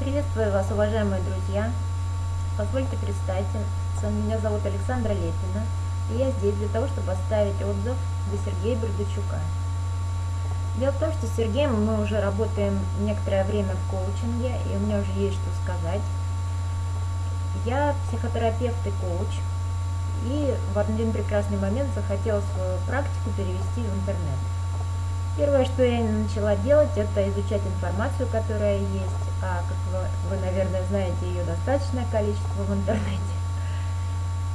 Приветствую вас, уважаемые друзья! Позвольте представиться, меня зовут Александра Лепина, и я здесь для того, чтобы оставить отзыв для Сергея Бердачука. Дело в том, что с Сергеем мы уже работаем некоторое время в коучинге, и у меня уже есть что сказать. Я психотерапевт и коуч, и в один прекрасный момент захотела свою практику перевести в интернет. Первое, что я начала делать, это изучать информацию, которая есть, а как вы, вы наверное, знаете, ее достаточное количество в интернете.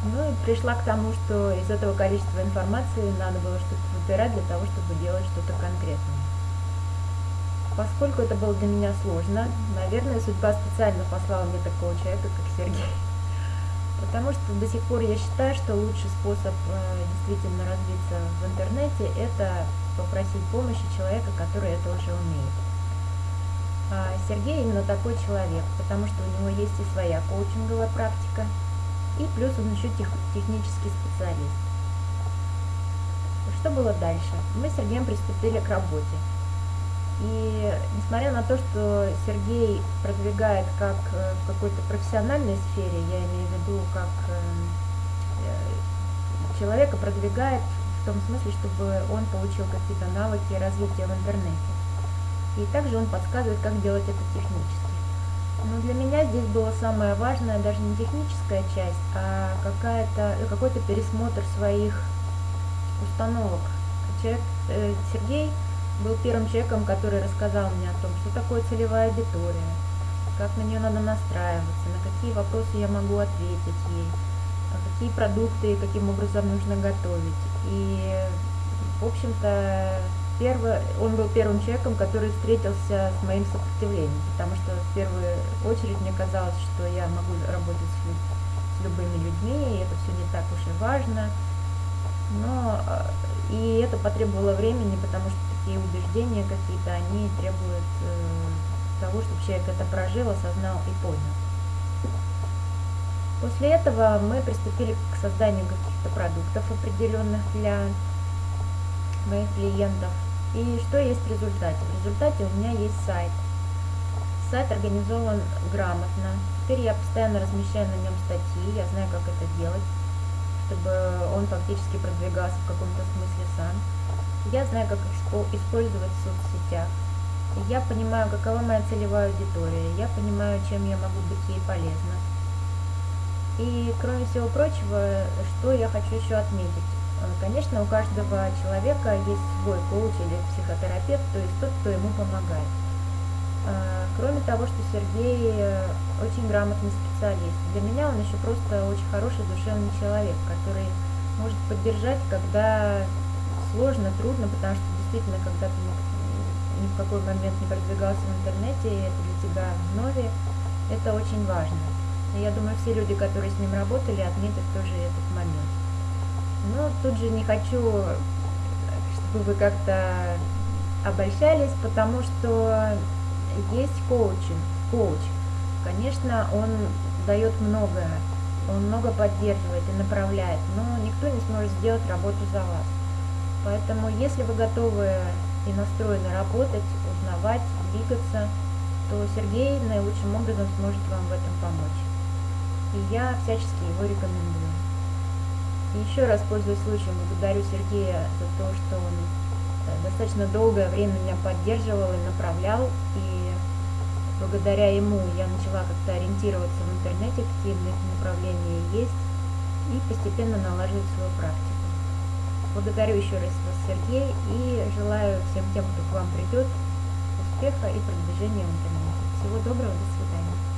Ну и пришла к тому, что из этого количества информации надо было что-то выбирать для того, чтобы делать что-то конкретное. Поскольку это было для меня сложно, наверное, судьба специально послала мне такого человека, как Сергей. Потому что до сих пор я считаю, что лучший способ э, действительно развиться в интернете – это попросить помощи человека, который это уже умеет. А Сергей именно такой человек, потому что у него есть и своя коучинговая практика, и плюс он еще тех, технический специалист. Что было дальше? Мы с Сергеем приступили к работе. И несмотря на то, что Сергей продвигает как э, в какой-то профессиональной сфере, я имею в виду, как э, э, человека продвигает том смысле, чтобы он получил какие-то навыки развития в интернете. И также он подсказывает, как делать это технически. Но для меня здесь было самое важное даже не техническая часть, а какая-то какой-то пересмотр своих установок. Человек, э, Сергей был первым человеком, который рассказал мне о том, что такое целевая аудитория, как на нее надо настраиваться, на какие вопросы я могу ответить ей, какие продукты каким образом нужно готовить. И, в общем-то, первый, он был первым человеком, который встретился с моим сопротивлением, потому что в первую очередь мне казалось, что я могу работать с, с любыми людьми, и это все не так уж и важно. Но э, и это потребовало времени, потому что такие убеждения какие-то, они требуют э, того, чтобы человек это прожил, осознал и понял. После этого мы приступили к созданию каких-то продуктов определенных для моих клиентов. И что есть в результате? В результате у меня есть сайт. Сайт организован грамотно. Теперь я постоянно размещаю на нем статьи, я знаю, как это делать, чтобы он фактически продвигался в каком-то смысле сам. Я знаю, как использовать в соцсетях. Я понимаю, какова моя целевая аудитория. Я понимаю, чем я могу быть ей полезна. И, кроме всего прочего, что я хочу еще отметить. Э, конечно, у каждого человека есть свой коуч или психотерапевт, то есть тот, кто ему помогает. Э, кроме того, что Сергей очень грамотный специалист. Для меня он еще просто очень хороший душевный человек, который может поддержать, когда сложно, трудно, потому что действительно, когда ты ни в какой момент не продвигался в интернете, и это для тебя вновь, это очень важно. Я думаю, все люди, которые с ним работали, отметят тоже этот момент. Но тут же не хочу, чтобы вы как-то обольщались, потому что есть коучинг, коуч. Конечно, он дает многое, он много поддерживает и направляет, но никто не сможет сделать работу за вас. Поэтому, если вы готовы и настроены работать, узнавать, двигаться, то Сергей наилучшим образом сможет вам в этом помочь. И я всячески его рекомендую. И еще раз, пользуясь случаем, благодарю Сергея за то, что он э, достаточно долгое время меня поддерживал и направлял, и благодаря ему я начала как-то ориентироваться в интернете, какие направления есть, и постепенно налаживать свою практику. Благодарю еще раз вас, Сергей, и желаю всем тем, кто к вам придет, успеха и продвижения в интернете. Всего доброго, до свидания.